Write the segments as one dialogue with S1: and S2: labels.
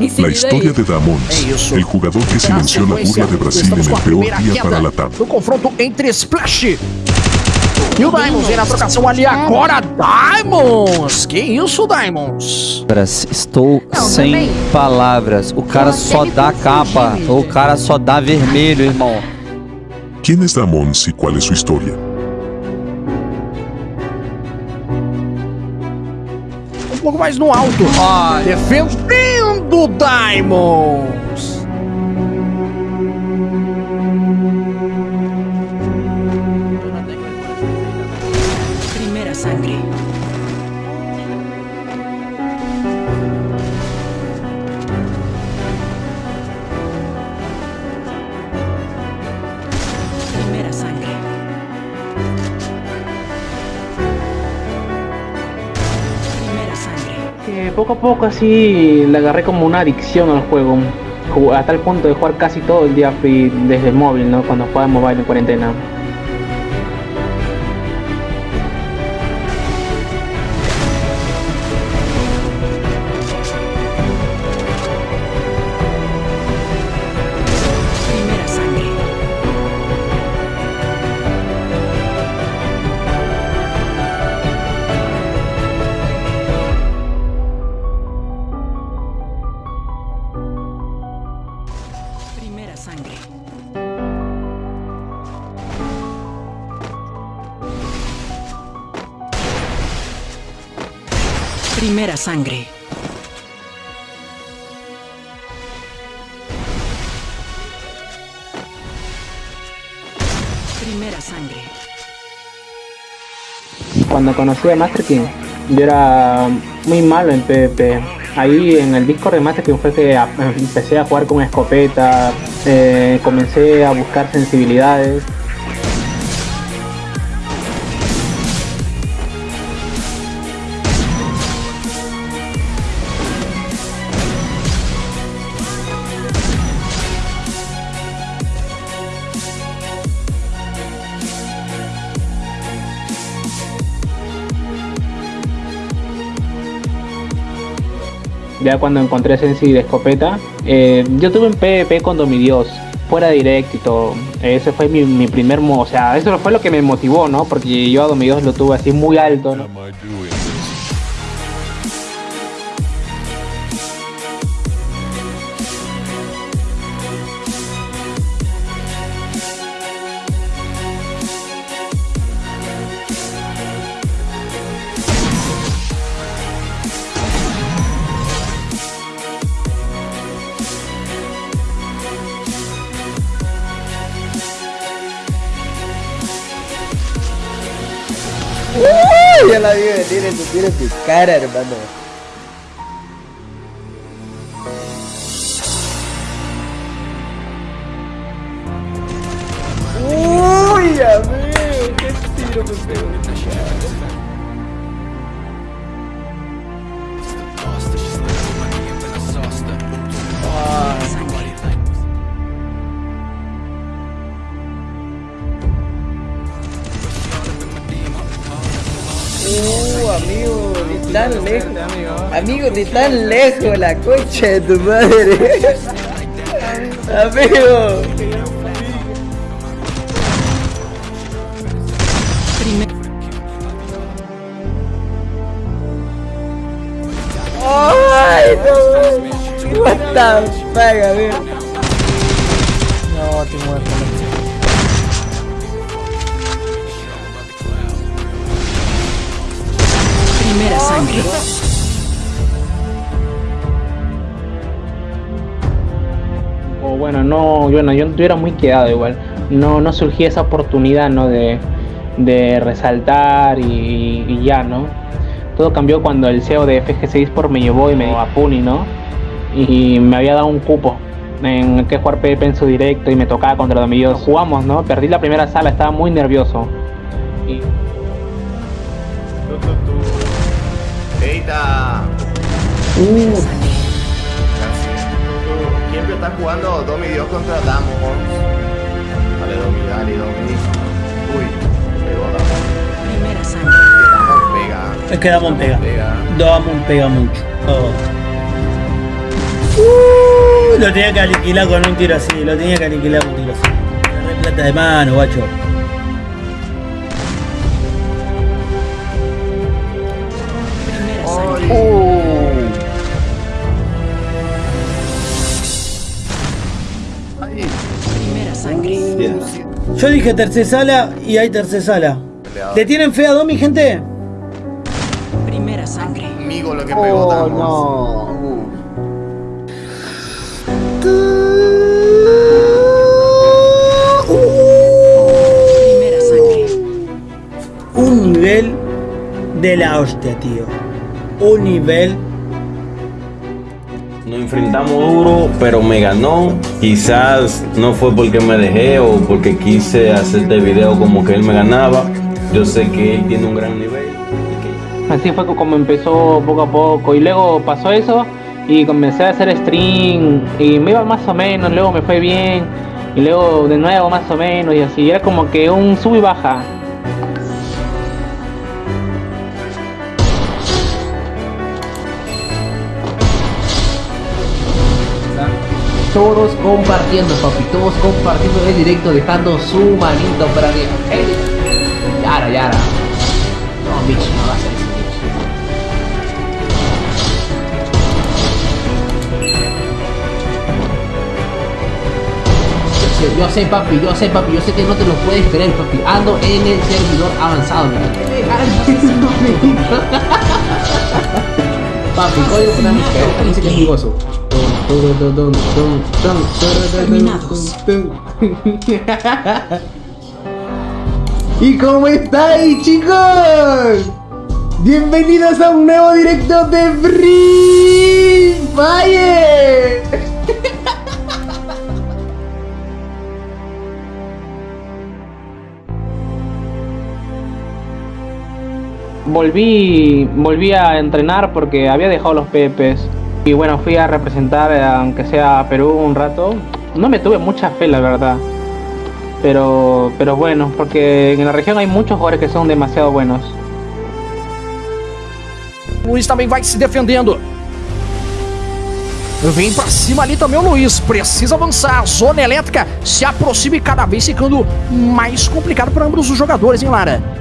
S1: La historia de Damons, el jugador que silenció la burla de Brasil en el peor dia para Latam.
S2: No confronto entre Splash e o Diamonds vem na trocação ali agora, Diamonds! Que isso, Diamonds?
S3: Estou Não, sem também. palavras. O cara só dá capa, o cara só dá vermelho, irmão.
S1: Quem é Damons e qual é sua história?
S2: Um pouco mais no alto. Ai do Diamonds.
S4: Poco a poco así le agarré como una adicción al juego. Hasta el punto de jugar casi todo el día free desde el móvil, ¿no? Cuando jugaba mobile en cuarentena.
S5: Primera sangre. Primera sangre.
S4: Cuando conocí a Master King, yo era muy malo en PvP. Ahí en el Discord de Master King fue que empecé a jugar con escopeta, eh, comencé a buscar sensibilidades ya cuando encontré Sensi de escopeta, eh, yo tuve un PvP con Domidios, fuera directo. Ese fue mi, mi primer, o sea, eso fue lo que me motivó, ¿no? Porque yo a Domidios lo tuve así muy alto.
S6: Eso tiene tu. Tan lejos. Amigo, de tan lejos, la concha de tu madre. amigo. Ay, no. What the fuck, amigo. No, te muerto.
S5: Primera sangre.
S4: O bueno, no, bueno, yo, yo era muy quedado igual. No, no surgía esa oportunidad, ¿no? De, de resaltar y, ya, ¿no? Todo cambió cuando el CEO de FG6 por me llevó y me a Puni, ¿no? Y me había dado un cupo en que jugar PvP en su directo y me tocaba contra los amigos. Jugamos, ¿no? Perdí la primera sala, estaba muy nervioso.
S7: Eita.
S4: Uh.
S7: Siempre está jugando Domi Dios contra Damos. Dale Domi, dale Domi. Uy, pegó Damon.
S5: Primera sangre.
S7: Damon pega.
S6: Es que Damon pega. pega. Damon pega mucho. Oh.
S4: Uh.
S8: Lo tenía que aniquilar con un tiro así, lo tenía que aniquilar con un tiro así. Plata de mano, guacho.
S6: Primera sangre. Primera sangre.
S8: Yo dije tercer sala y hay tercer sala. ¿Le tienen fe a Domi, gente?
S6: Primera sangre.
S7: Amigo, lo que pegó
S9: Oh, no.
S6: Primera sangre.
S8: Un nivel de la hostia, tío. Un nivel.
S10: Nos enfrentamos duro, pero me ganó. Quizás no fue porque me dejé o porque quise hacerte video como que él me ganaba. Yo sé que él tiene un gran nivel.
S4: Así fue como empezó poco a poco. Y luego pasó eso y comencé a hacer stream y me iba más o menos, luego me fue bien. Y luego de nuevo más o menos y así. Era como que un sub y baja.
S9: Todos compartiendo, papi, todos compartiendo el directo, dejando su manito para arriba. Hey. Yara, Yara. No, Mitch, no va a hacer eso. Yo sé, papi, yo sé, papi, yo sé que no te lo puedes creer, papi. Ando en el servidor avanzado, Papi, código la música, esta música es mi gozo.
S6: Terminados.
S9: ¿Y cómo estáis, chicos? Bienvenidos a un nuevo directo de Free Fire.
S4: Volví, volví a entrenar porque había dejado los pepes. Y bueno, fui a representar, eh, aunque sea a Perú un rato. No me tuve mucha fe, la verdad. Pero, pero bueno, porque en la región hay muchos jugadores que son demasiado buenos.
S2: Luiz também vai se defendendo. Vem pra cima ali também o Luiz. Precisa avançar. Zona elétrica se aproxima e cada vez ficando mais complicado para ambos os jogadores, hein, Lara?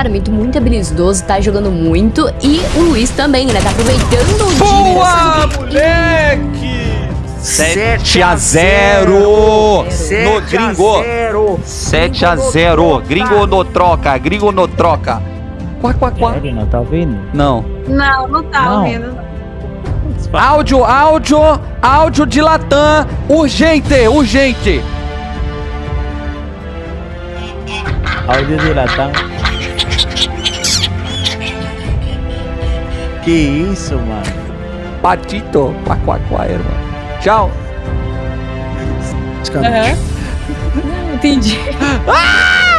S11: Cara, muito, muito habilidoso, tá jogando muito. E o Luiz também, né? Tá aproveitando o time.
S3: Boa, moleque! 7 a 0 no gringo. 7 a 0. Gringo no troca, gringo no troca. Quá, quá, quá.
S8: Não tá ouvindo?
S3: Não.
S11: Não, não tá
S8: Não.
S11: ouvindo.
S3: Áudio, áudio, áudio de Latam. Urgente, urgente.
S8: Áudio de Latam. Que isso, mano?
S3: Patito. Quá, quá, quá, irmão. Tchau.
S11: Não, entendi.
S3: Uh!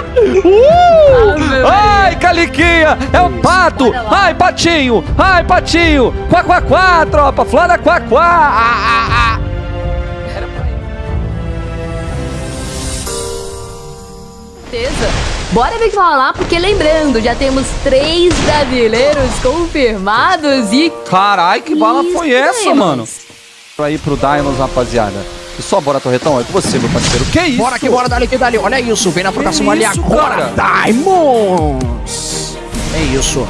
S11: meu
S3: Ai, Caliquinha! É o pato! Ai, patinho! Ai, patinho! Quá, quá, quá, tropa! Flora, quá, quá! Ah, ah, ah.
S11: certeza. Bora ver o que vai rolar, porque lembrando, já temos três brasileiros confirmados e.
S3: Carai, que bala
S11: Isso,
S3: foi essa, mano? Pra ir pro Diamonds, rapaziada. E só bora, Torretão? É com você, meu parceiro. Que isso?
S2: Bora que bora, dali que dali. Olha isso, vem na trocação ali agora. Diamonds! É isso.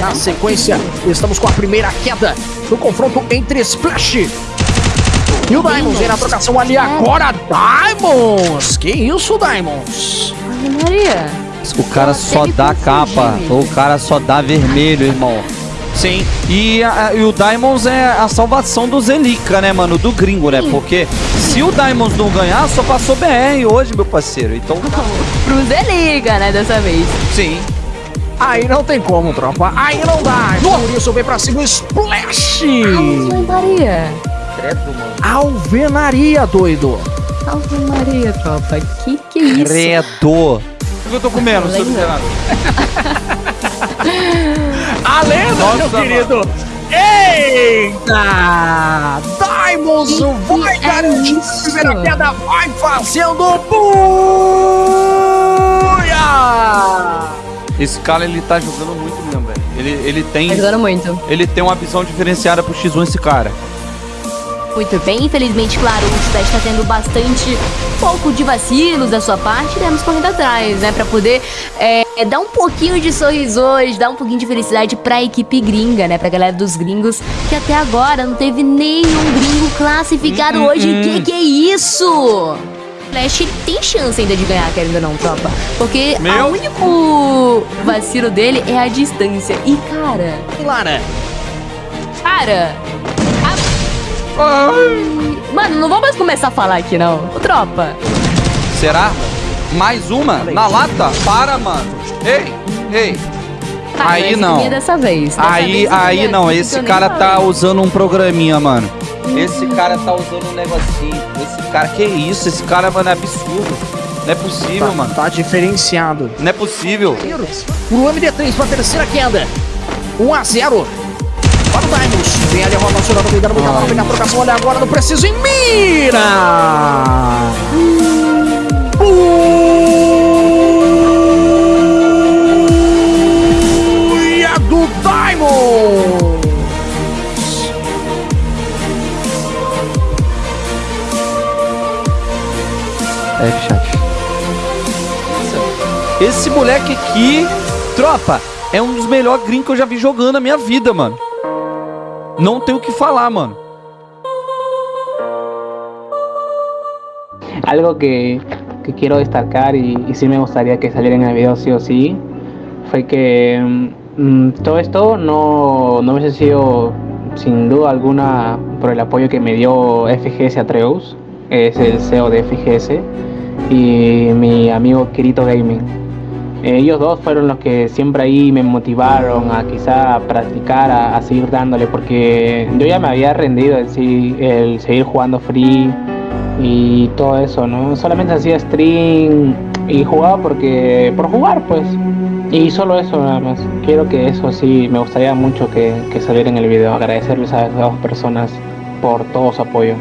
S2: Na sequência, estamos com a primeira queda do confronto entre Splash e o Diamonds. Vem na trocação ali agora, Diamonds! Que isso, Diamonds?
S11: Ave Maria.
S3: O cara só dá capa. O cara só dá vermelho, irmão. Sim, e, a- e o Diamonds é a salvação do Zelica, né, mano? Do gringo, né? Porque se o Diamonds não ganhar, só passou BR hoje, meu parceiro. Então,
S11: Pro Zeliga, né, dessa vez.
S3: sim.
S2: Aí não tem como, tropa. Aí não dá. Por isso vem pra cima o Splash!
S11: Ave Maria.
S2: Alvenaria, doido.
S11: Ave Maria, tropa. Que que é isso?
S3: Credo. O que eu tô comendo, seu miserável?
S2: A lenda,
S3: Nossa,
S2: meu querido. Eita! Diamonds vai
S11: é
S2: garantir a primeira queda, vai fazendo buia!
S3: Esse cara, ele tá jogando muito mesmo, velho. Ele, ele tem...
S11: Tá jogando muito.
S3: Ele tem uma visão diferenciada pro X1 esse cara.
S11: Muito bem, infelizmente, claro, o Splash está tendo bastante pouco de vacilos da sua parte, iremos correndo atrás, né, pra poder é, dar um pouquinho de sorriso hoje, dar um pouquinho de felicidade pra equipe gringa, né, pra galera dos gringos, que até agora não teve nenhum gringo classificado hoje. Que que é isso? Flash tem chance ainda de ganhar, querendo ou não, tropa. Porque
S3: Meu.
S11: o único vacilo dele é a distância. E, cara,
S2: Lara,
S11: cara... Mano, não vamos mais começar a falar aqui, não. Ô, tropa.
S3: Será? Mais uma? Na lata? Para, mano. Ei, ei.
S11: Cara,
S3: Aí não.
S11: minha dessa vez. Dessa
S3: Aí,
S11: vez
S3: aí
S11: queria-
S3: não, esse cara tá
S11: falei.
S3: usando um programinha, mano. Esse cara tá usando um negocinho. Esse cara, que isso? Esse cara, mano, é absurdo. Não é possível, mano.
S2: tá diferenciado.
S3: Não é possível.
S2: Pro MD3 pra terceira queda. 1 a 0 para o Diamonds. Vem ali a roda nacional do meio da boca. Vem na trocação. Olha agora no preciso e mira! Buia do Diamond!
S3: É, chat. Esse moleque aqui, tropa, é um dos melhores gringos que eu já vi jogando na minha vida, mano. Não tenho o que falar, mano.
S4: Algo que, que quiero destacar y, y sí me gustaría que saliera en el video sí o sí, fue que mm, todo esto no, no hubiese sido sin duda alguna por el apoyo que me dio FGS Atreus, es el CEO de FGS, y mi amigo Kirito Gaming. Ellos dos fueron los que siempre ahí me motivaron a quizá practicar, a, a seguir dándole, porque yo ya me había rendido el, el seguir jugando free y todo eso, ¿no? Solamente hacía stream y jugaba porque por jugar, pues. Y solo eso nada más. Quiero que eso sí, me gustaría mucho que, que saliera en el video. Agradecerles a esas dos personas por todo su apoyo.